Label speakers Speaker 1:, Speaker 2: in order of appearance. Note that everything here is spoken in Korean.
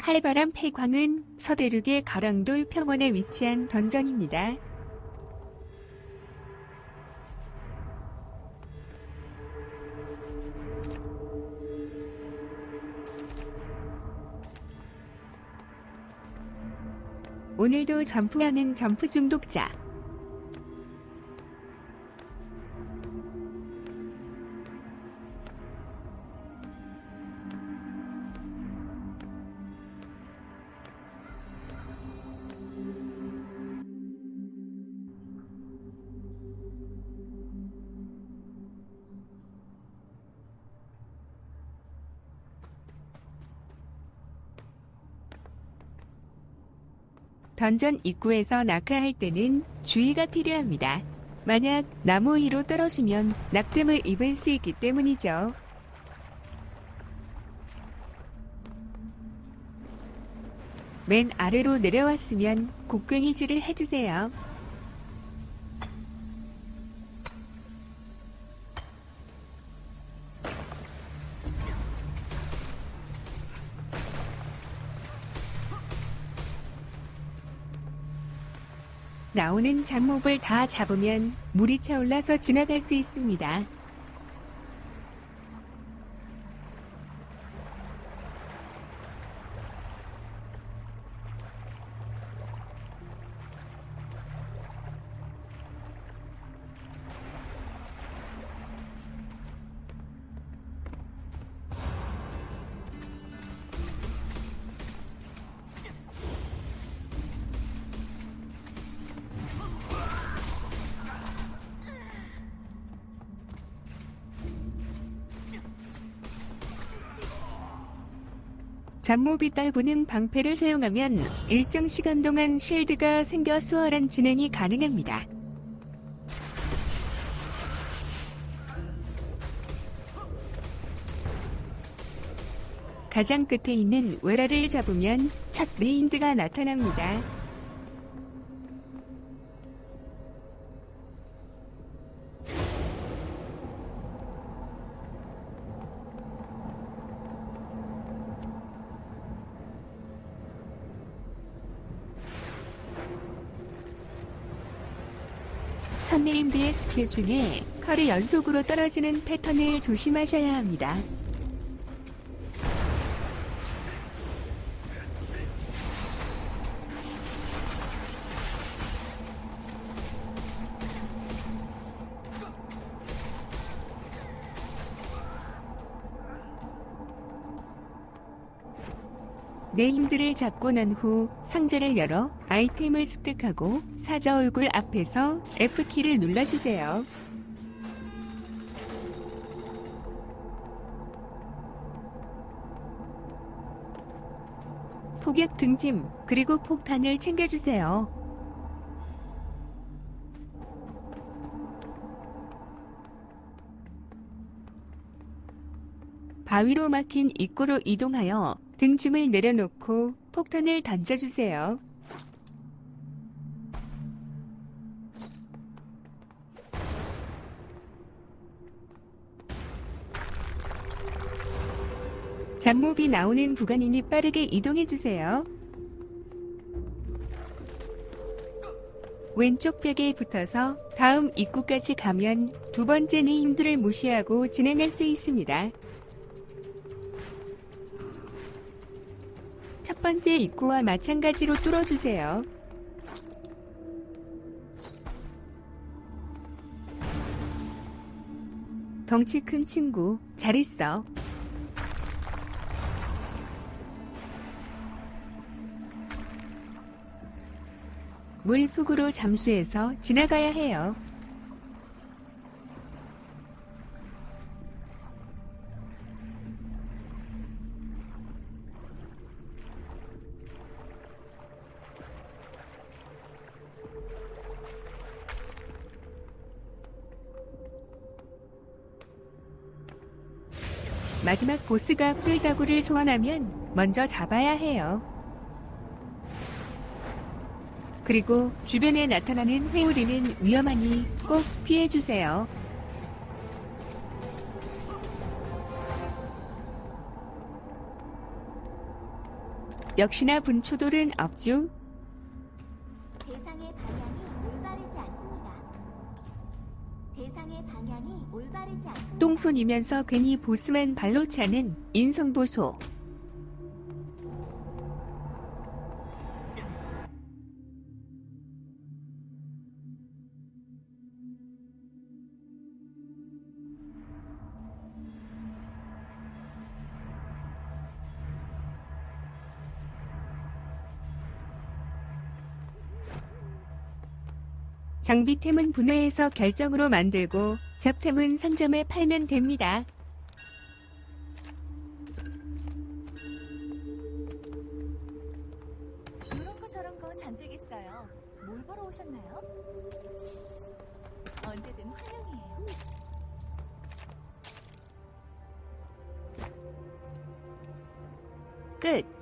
Speaker 1: 칼바람 폐광은 서대륙의 가랑돌 평원에 위치한 던전입니다. 오늘도 점프하는 점프 중독자. 던전 입구에서 낙하할 때는 주의가 필요합니다. 만약 나무 위로 떨어지면 낙뎀을 입을 수 있기 때문이죠. 맨 아래로 내려왔으면 곡괭이질을 해주세요. 나오는 잡목을 다 잡으면 물이 차올라서 지나갈 수 있습니다. 잡몹이 떨구는 방패를 사용하면 일정 시간 동안 실드가 생겨 수월한 진행이 가능합니다. 가장 끝에 있는 외라를 잡으면 첫 네임드가 나타납니다. 첫 named의 skill 중에 칼이 연속으로 떨어지는 패턴을 조심하셔야 합니다. named를 잡고 난 후 상자를 열어 아이템을 습득하고 사자 얼굴 앞에서 F키를 눌러주세요. 폭격 등짐 그리고 폭탄을 챙겨주세요. 바위로 막힌 입구로 이동하여 등짐을 내려놓고 폭탄을 던져주세요. 잡몹이 나오는 구간이니 빠르게 이동해주세요. 왼쪽 벽에 붙어서 다음 입구까지 가면 두 번째는 힘들을 무시하고 진행할 수 있습니다. 첫 번째 입구와 마찬가지로 뚫어주세요. 덩치 큰 친구, 잘 있어. 물 속으로 잠수해서 지나가야 해요. 마지막 보스가 쫄다구를 소환하면 먼저 잡아야 해요. 그리고 주변에 나타나는 회오리는 위험하니 꼭 피해주세요. 역시나 분초돌은 없죠.
Speaker 2: 대상의 방향이 올바르지 않습니다. 대상의 방향이 올바르지 않습니다.
Speaker 1: 똥손이면서 괜히 보스만 발로 차는 인성보소. 장비템은 분해해서 결정으로 만들고 잡템은 상점에 팔면 됩니다.
Speaker 2: 이런 거 저런 거 잔뜩 있어요. 뭘 보러 오셨나요? 언제든 환영이에요.
Speaker 1: 끝.